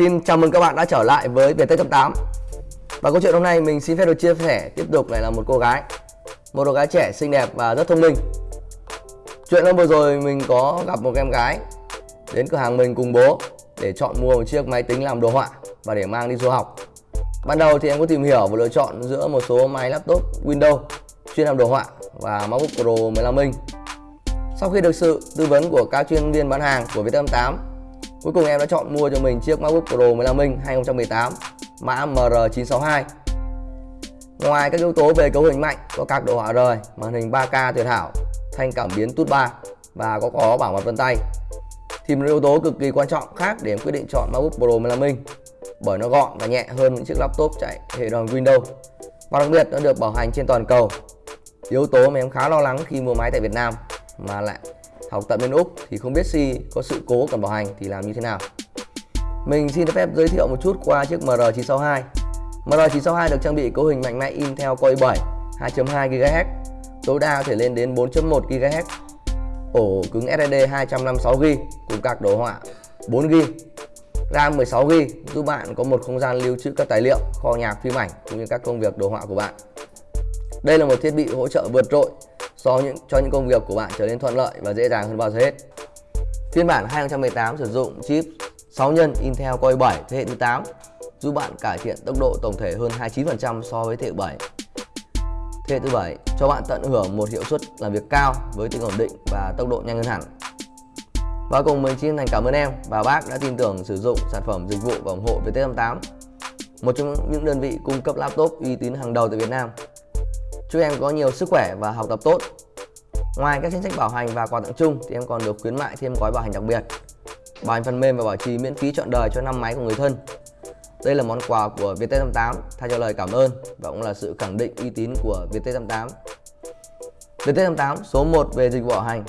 Xin chào mừng các bạn đã trở lại với Viettel 88 Và câu chuyện hôm nay mình xin phép được chia sẻ tiếp tục lại là một cô gái. Một cô gái trẻ, xinh đẹp và rất thông minh. Chuyện hôm vừa rồi mình có gặp một em gái Đến cửa hàng mình cùng bố Để chọn mua một chiếc máy tính làm đồ họa Và để mang đi du học. Ban đầu thì em có tìm hiểu và lựa chọn giữa một số máy laptop Windows chuyên làm đồ họa và MacBook Pro 15 inch. Sau khi được sự tư vấn của các chuyên viên bán hàng của Viettel 8 Cuối cùng em đã chọn mua cho mình chiếc MacBook Pro 15 inch 2018 mã MR962 Ngoài các yếu tố về cấu hình mạnh, có các đồ họa rời, màn hình 3K tuyệt hảo, thanh cảm biến tút 3 và có có bảo mật vân tay. Thì một yếu tố cực kỳ quan trọng khác để em quyết định chọn MacBook Pro 15 inch bởi nó gọn và nhẹ hơn những chiếc laptop chạy hệ đoàn Windows và đặc biệt nó được bảo hành trên toàn cầu. Yếu tố mà em khá lo lắng khi mua máy tại Việt Nam mà lại học tại bên Úc thì không biết si có sự cố cần bảo hành thì làm như thế nào? Mình xin phép giới thiệu một chút qua chiếc MR962 MR962 được trang bị cấu hình mạnh mẽ Intel Core i7 2.2 GHz tối đa có thể lên đến 4.1 GHz ổ cứng SSD 256GB cùng các đồ họa 4GB RAM 16GB giúp bạn có một không gian lưu trữ các tài liệu, kho nhạc, phim ảnh cũng như các công việc đồ họa của bạn. Đây là một thiết bị hỗ trợ vượt trội so những, cho những công việc của bạn trở nên thuận lợi và dễ dàng hơn bao giờ hết. Phiên bản 2018 sử dụng chip 6 nhân Intel Core i7 thế hệ thứ 8 giúp bạn cải thiện tốc độ tổng thể hơn 29% so với thế hệ 7. Thế hệ thứ 7 cho bạn tận hưởng một hiệu suất làm việc cao với tính ổn định và tốc độ nhanh hơn hẳn. Và cùng mình xin thành cảm ơn em và bác đã tin tưởng sử dụng sản phẩm dịch vụ và ủng hộ VT88 một trong những đơn vị cung cấp laptop uy tín hàng đầu tại Việt Nam. Chúc em có nhiều sức khỏe và học tập tốt. Ngoài các chính sách bảo hành và quà tặng chung thì em còn được khuyến mại thêm gói bảo hành đặc biệt. Bảo hành phần mềm và bảo trì miễn phí trọn đời cho năm máy của người thân. Đây là món quà của VT88 thay cho lời cảm ơn và cũng là sự khẳng định uy tín của VT88. VT88 số 1 về dịch vụ bảo hành,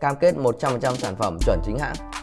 cam kết 100% sản phẩm chuẩn chính hãng